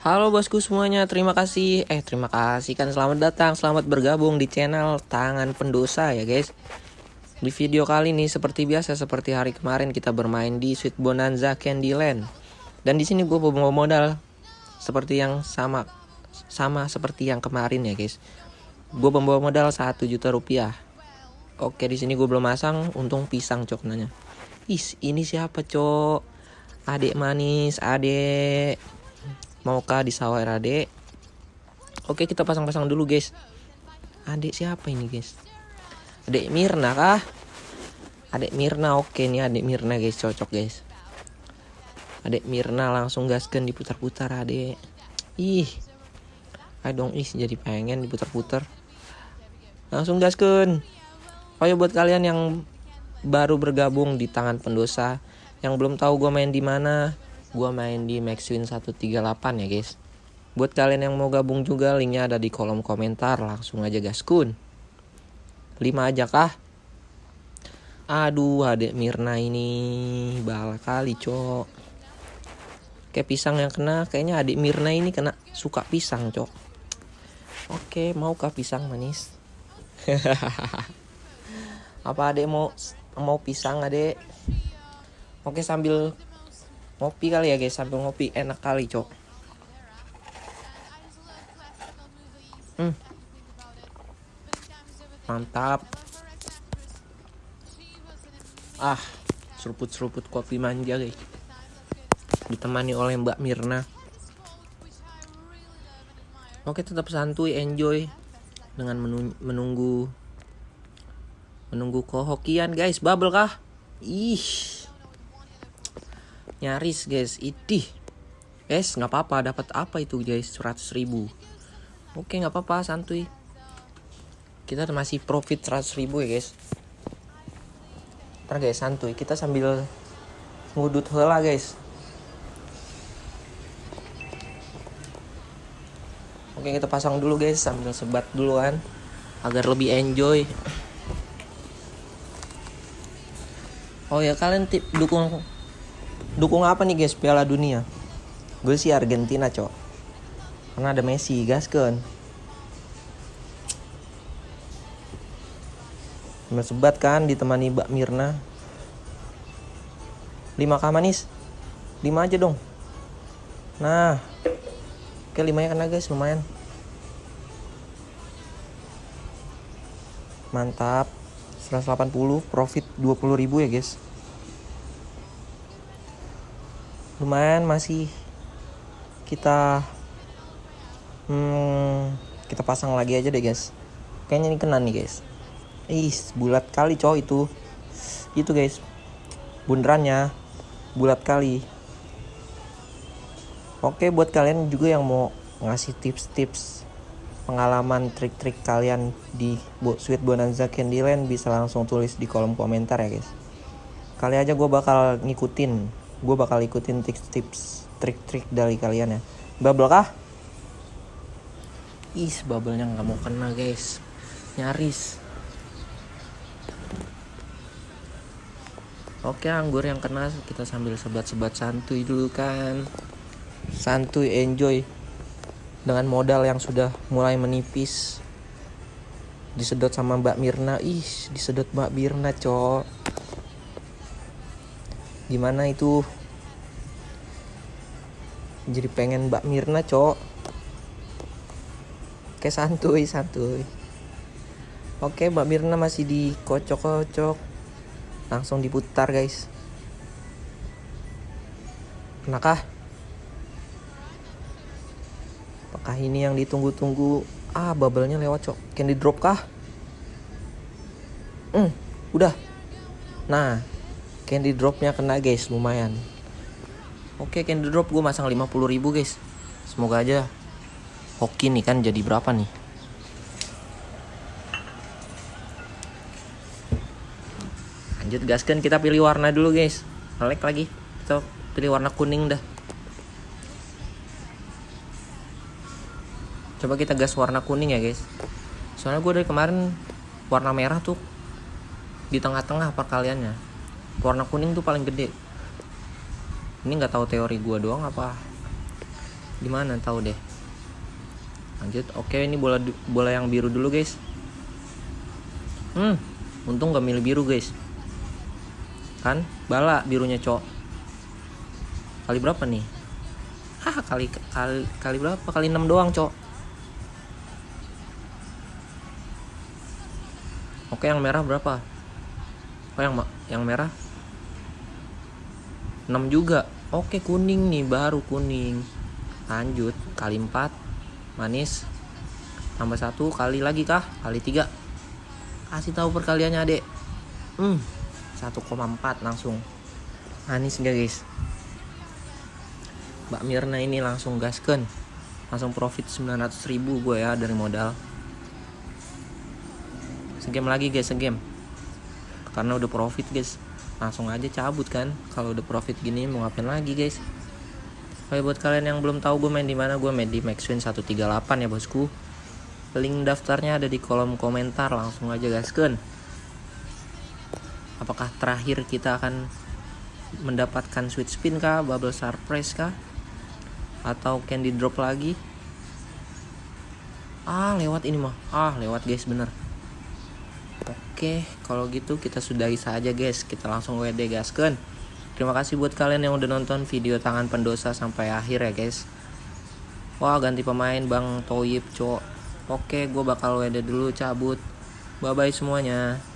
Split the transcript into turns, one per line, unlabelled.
Halo bosku semuanya, terima kasih. Eh, terima kasih kan selamat datang, selamat bergabung di channel Tangan Pendosa ya, guys. Di video kali ini seperti biasa seperti hari kemarin kita bermain di Sweet Bonanza Candyland. Dan di sini gue bawa modal seperti yang sama sama seperti yang kemarin ya, guys. Gue membawa modal 1 juta rupiah. Oke, di sini gue belum masang, untung pisang cok nanya. Is, ini siapa, Cok? Adik manis, adik maukah disawer adik oke kita pasang-pasang dulu guys. Adik siapa ini guys? Adik Mirna kah? Adik Mirna oke nih adik Mirna guys. Cocok guys. Adik Mirna langsung gaskan diputar-putar adik ih. Ayo dong ih jadi pengen diputar-putar. Langsung gaskan. Ayo buat kalian yang baru bergabung di tangan pendosa yang belum tahu gue main di mana Gua main di Maxwin 138 ya guys. Buat kalian yang mau gabung juga linknya ada di kolom komentar. Langsung aja gaskun. 5 aja kah? Aduh adek Mirna ini bala kali cok. Kayak pisang yang kena kayaknya adik Mirna ini kena suka pisang cok. Oke maukah pisang manis? Apa adek mau mau pisang adek? Oke sambil ngopi kali ya guys. Sambil ngopi. Enak kali cok. Hmm. mantap. Ah seruput-seruput kopi manja guys. Ditemani oleh Mbak Mirna. Oke tetap santuy. Enjoy dengan menunggu menunggu kohokian guys. Bubble kah? Ih nyaris guys. Idih. Guys nggak apa-apa. Dapat apa itu guys? 100 ribu. Oke nggak apa-apa. Santuy. Kita masih profit 100 ribu ya guys. Ntar guys santuy. Kita sambil ngudut hela guys. Oke kita pasang dulu guys. Sambil sebat dulu kan. Agar lebih enjoy. Oh ya kalian tip dukung dukung apa nih guys Piala Dunia? Gue sih Argentina cok. Karena ada Messi, gas kan. Sebat kan ditemani Mbak Mirna. 5 k manis. 5 aja dong. Nah. Oke 5 ya kena guys lumayan. Mantap. 180 profit 20.000 ya guys. Lumayan masih kita hmm, kita pasang lagi aja deh guys. Kayaknya ini kena nih guys. Ih bulat kali cowok itu. Itu guys. Bundarannya bulat kali. Oke buat kalian juga yang mau ngasih tips-tips pengalaman trik-trik kalian di Sweet Bonanza Candyland bisa langsung tulis di kolom komentar ya guys. Kali aja gue bakal ngikutin gue bakal ikutin tips-tips trik-trik dari kalian ya. Bubble kah? Is bubblenya nggak mau kena guys. Nyaris. Oke anggur yang kena kita sambil sebat-sebat santuy dulu kan. Santuy enjoy. Dengan modal yang sudah mulai menipis. Disedot sama Mbak Mirna. Ih disedot Mbak Mirna cok gimana itu? Jadi pengen Mbak Mirna cok. Oke santuy santuy. Oke Mbak Mirna masih dikocok-kocok. Langsung diputar guys. Kenakah apakah ini yang ditunggu-tunggu? Ah bubble-nya lewat cok. Candy drop kah? Hmm udah. Nah candy dropnya kena guys. Lumayan. Oke candy drop gue masang 50 ribu guys. Semoga aja hoki nih kan jadi berapa nih? Lanjut gaskan kita pilih warna dulu guys. Selek lagi. Kita pilih warna kuning dah. Coba kita gas warna kuning ya guys. Soalnya gue dari kemarin warna merah tuh di tengah-tengah perkaliannya warna kuning tuh paling gede ini nggak tahu teori gua doang apa Gimana tahu deh. Lanjut. Oke, ini bola bola yang biru dulu, guys. Hmm, untung gak milih biru, guys. Kan bala birunya, Cok. Kali berapa nih? Ah, kali kali kali berapa? Kali 6 doang, Cok. Oke, yang merah berapa? Oh, yang yang merah 6 juga. Oke, kuning nih, baru kuning. Lanjut, kali 4 manis. Tambah satu kali lagi kah? Kali 3. Kasih tahu perkaliannya, Adek. Hmm, 1,4 langsung. Manis enggak, guys? Mbak Mirna ini langsung gasken. Langsung profit 900 ribu gue ya dari modal. Segame lagi guys, segame karena udah profit guys langsung aja cabut kan kalau udah profit gini mau ngapain lagi guys? Oke buat kalian yang belum tahu gue main di mana gue main di Maxwin 138 ya bosku. Link daftarnya ada di kolom komentar langsung aja guys kan apakah terakhir kita akan mendapatkan sweet spin kah bubble surprise kah? Atau candy drop lagi? Ah lewat ini mah. Ah lewat guys bener kalau gitu kita sudahi saja guys. Kita langsung WD gaskan. Terima kasih buat kalian yang udah nonton video tangan pendosa sampai akhir ya guys. Wah ganti pemain Bang Toyib cok. Oke, gue bakal WD dulu cabut. Bye bye semuanya.